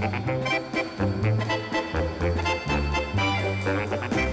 Thank you.